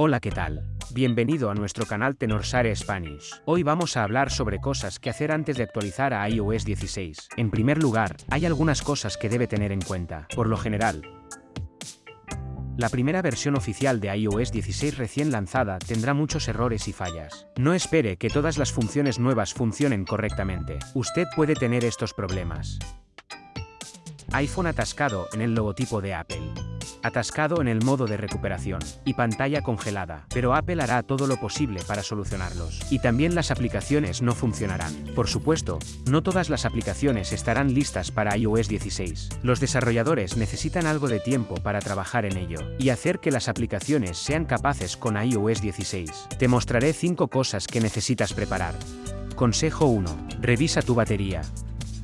Hola ¿qué tal? Bienvenido a nuestro canal Tenorsare Spanish. Hoy vamos a hablar sobre cosas que hacer antes de actualizar a iOS 16. En primer lugar, hay algunas cosas que debe tener en cuenta. Por lo general, la primera versión oficial de iOS 16 recién lanzada tendrá muchos errores y fallas. No espere que todas las funciones nuevas funcionen correctamente. Usted puede tener estos problemas. iPhone atascado en el logotipo de Apple atascado en el modo de recuperación, y pantalla congelada, pero Apple hará todo lo posible para solucionarlos. Y también las aplicaciones no funcionarán. Por supuesto, no todas las aplicaciones estarán listas para iOS 16. Los desarrolladores necesitan algo de tiempo para trabajar en ello, y hacer que las aplicaciones sean capaces con iOS 16. Te mostraré 5 cosas que necesitas preparar. Consejo 1. Revisa tu batería.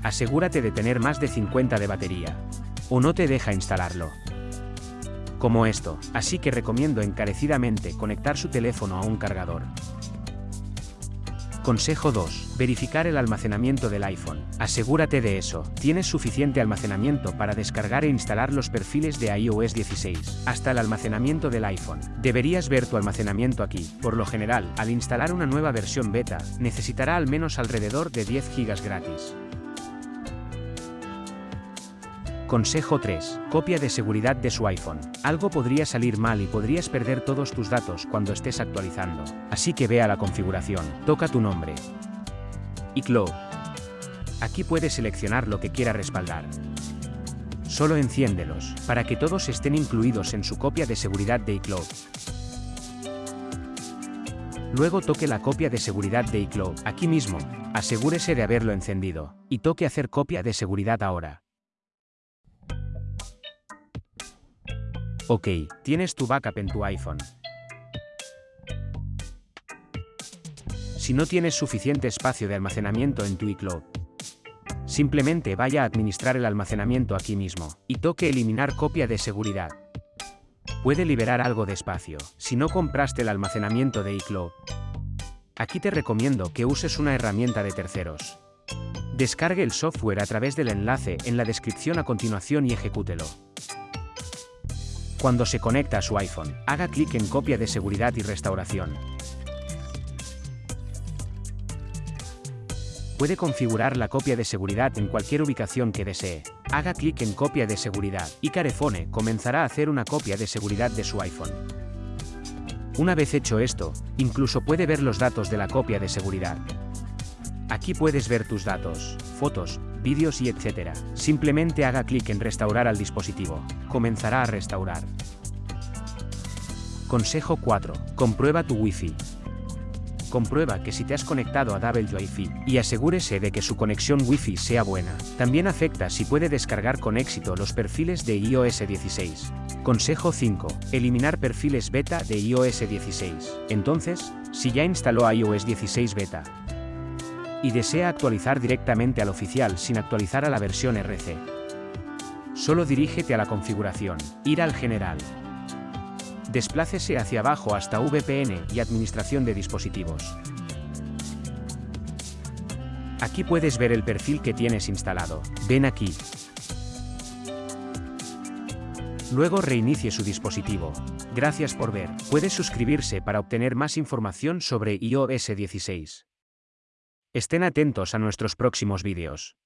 Asegúrate de tener más de 50 de batería. O no te deja instalarlo como esto, así que recomiendo encarecidamente conectar su teléfono a un cargador. Consejo 2. Verificar el almacenamiento del iPhone. Asegúrate de eso. Tienes suficiente almacenamiento para descargar e instalar los perfiles de iOS 16. Hasta el almacenamiento del iPhone. Deberías ver tu almacenamiento aquí. Por lo general, al instalar una nueva versión beta, necesitará al menos alrededor de 10 GB gratis. Consejo 3. Copia de seguridad de su iPhone. Algo podría salir mal y podrías perder todos tus datos cuando estés actualizando. Así que ve a la configuración, toca tu nombre. iCloud. Aquí puedes seleccionar lo que quiera respaldar. Solo enciéndelos, para que todos estén incluidos en su copia de seguridad de iCloud. Luego toque la copia de seguridad de iCloud, aquí mismo, asegúrese de haberlo encendido, y toque hacer copia de seguridad ahora. Ok, tienes tu backup en tu iPhone. Si no tienes suficiente espacio de almacenamiento en tu iCloud, simplemente vaya a administrar el almacenamiento aquí mismo, y toque eliminar copia de seguridad. Puede liberar algo de espacio, si no compraste el almacenamiento de iCloud. Aquí te recomiendo que uses una herramienta de terceros. Descargue el software a través del enlace en la descripción a continuación y ejecútelo. Cuando se conecta a su iPhone, haga clic en Copia de seguridad y restauración. Puede configurar la copia de seguridad en cualquier ubicación que desee. Haga clic en Copia de seguridad y Carefone comenzará a hacer una copia de seguridad de su iPhone. Una vez hecho esto, incluso puede ver los datos de la copia de seguridad. Aquí puedes ver tus datos, fotos, vídeos y etc. Simplemente haga clic en Restaurar al dispositivo. Comenzará a restaurar. Consejo 4. Comprueba tu Wi-Fi. Comprueba que si te has conectado a Wi-Fi y asegúrese de que su conexión Wi-Fi sea buena. También afecta si puede descargar con éxito los perfiles de iOS 16. Consejo 5. Eliminar perfiles beta de iOS 16. Entonces, si ya instaló iOS 16 beta, y desea actualizar directamente al oficial sin actualizar a la versión RC. Solo dirígete a la configuración, ir al general. Desplácese hacia abajo hasta VPN y administración de dispositivos. Aquí puedes ver el perfil que tienes instalado. Ven aquí. Luego reinicie su dispositivo. Gracias por ver. Puedes suscribirse para obtener más información sobre iOS 16. Estén atentos a nuestros próximos vídeos.